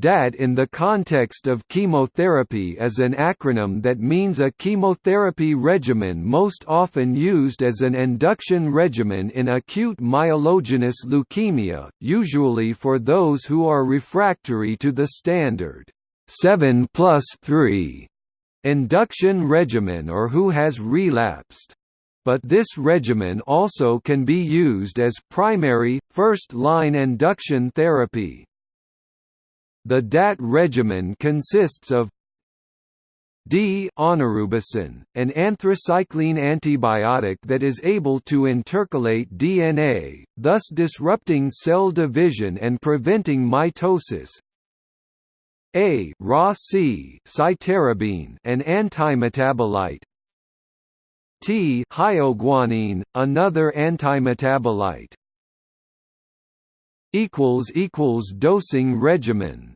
DAT in the context of chemotherapy is an acronym that means a chemotherapy regimen most often used as an induction regimen in acute myelogenous leukemia, usually for those who are refractory to the standard 7 plus 3 induction regimen or who has relapsed. But this regimen also can be used as primary, first-line induction therapy. The DAT regimen consists of D daunorubicin, an anthracycline antibiotic that is able to intercalate DNA, thus disrupting cell division and preventing mitosis. A Ara-C cytarabine, an antimetabolite. T thioguanine, another antimetabolite. Equals equals dosing regimen